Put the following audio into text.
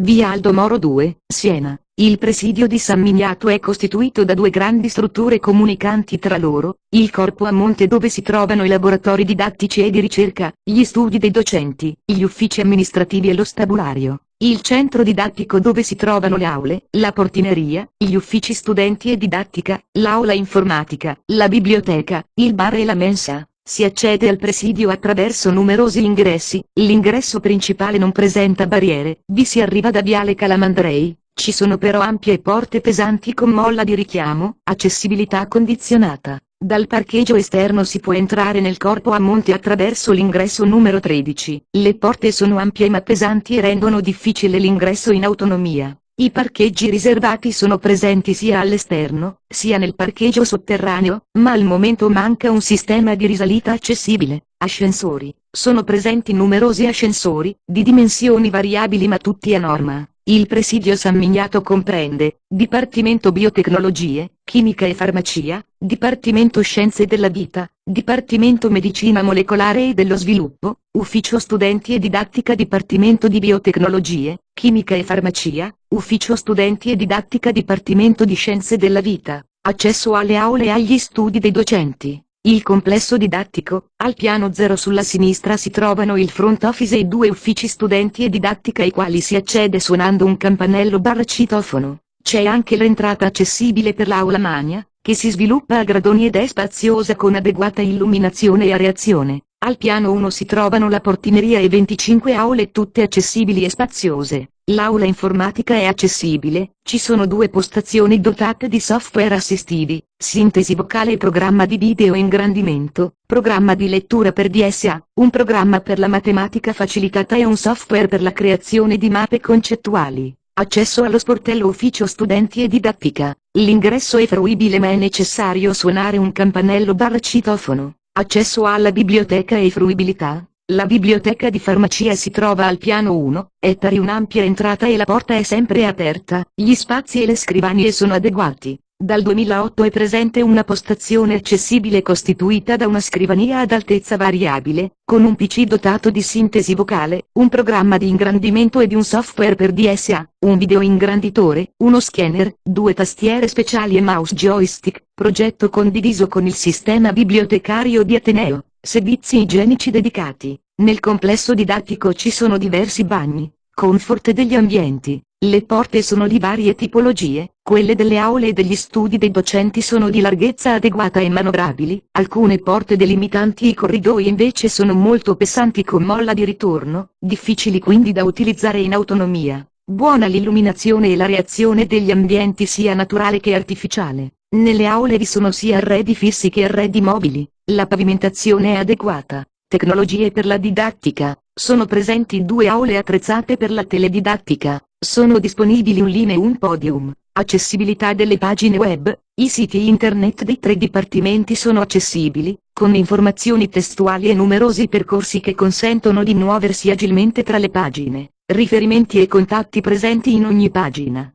via Aldo Moro 2, Siena. Il presidio di San Miniato è costituito da due grandi strutture comunicanti tra loro, il corpo a monte dove si trovano i laboratori didattici e di ricerca, gli studi dei docenti, gli uffici amministrativi e lo stabulario, il centro didattico dove si trovano le aule, la portineria, gli uffici studenti e didattica, l'aula informatica, la biblioteca, il bar e la mensa. Si accede al presidio attraverso numerosi ingressi, l'ingresso principale non presenta barriere, vi si arriva da Viale Calamandrei, ci sono però ampie porte pesanti con molla di richiamo, accessibilità condizionata. Dal parcheggio esterno si può entrare nel corpo a monte attraverso l'ingresso numero 13. Le porte sono ampie ma pesanti e rendono difficile l'ingresso in autonomia. I parcheggi riservati sono presenti sia all'esterno, sia nel parcheggio sotterraneo, ma al momento manca un sistema di risalita accessibile. Ascensori. Sono presenti numerosi ascensori, di dimensioni variabili ma tutti a norma. Il presidio San Miniato comprende, Dipartimento Biotecnologie, Chimica e Farmacia, Dipartimento Scienze della Vita, Dipartimento Medicina Molecolare e dello Sviluppo, Ufficio Studenti e Didattica Dipartimento di Biotecnologie, Chimica e Farmacia, Ufficio Studenti e Didattica Dipartimento di Scienze della Vita, accesso alle aule e agli studi dei docenti. Il complesso didattico, al piano 0 sulla sinistra si trovano il front office e i due uffici studenti e didattica ai quali si accede suonando un campanello barra citofono. C'è anche l'entrata accessibile per l'aula magna, che si sviluppa a gradoni ed è spaziosa con adeguata illuminazione e areazione. Al piano 1 si trovano la portineria e 25 aule tutte accessibili e spaziose. L'aula informatica è accessibile, ci sono due postazioni dotate di software assistivi, sintesi vocale e programma di video ingrandimento, programma di lettura per DSA, un programma per la matematica facilitata e un software per la creazione di mappe concettuali. Accesso allo sportello ufficio studenti e didattica. L'ingresso è fruibile ma è necessario suonare un campanello barra citofono. Accesso alla biblioteca e fruibilità. La biblioteca di farmacia si trova al piano 1, è pari un'ampia entrata e la porta è sempre aperta, gli spazi e le scrivanie sono adeguati. Dal 2008 è presente una postazione accessibile costituita da una scrivania ad altezza variabile, con un PC dotato di sintesi vocale, un programma di ingrandimento e di un software per DSA, un video ingranditore, uno scanner, due tastiere speciali e mouse joystick, progetto condiviso con il sistema bibliotecario di Ateneo, servizi igienici dedicati. Nel complesso didattico ci sono diversi bagni, comfort degli ambienti, le porte sono di varie tipologie, quelle delle aule e degli studi dei docenti sono di larghezza adeguata e manovrabili, alcune porte delimitanti i corridoi invece sono molto pesanti con molla di ritorno, difficili quindi da utilizzare in autonomia. Buona l'illuminazione e la reazione degli ambienti sia naturale che artificiale. Nelle aule vi sono sia arredi fissi che arredi mobili, la pavimentazione è adeguata. Tecnologie per la didattica, sono presenti due aule attrezzate per la teledidattica, sono disponibili un linee e un podium. Accessibilità delle pagine web, i siti internet dei tre dipartimenti sono accessibili, con informazioni testuali e numerosi percorsi che consentono di muoversi agilmente tra le pagine, riferimenti e contatti presenti in ogni pagina.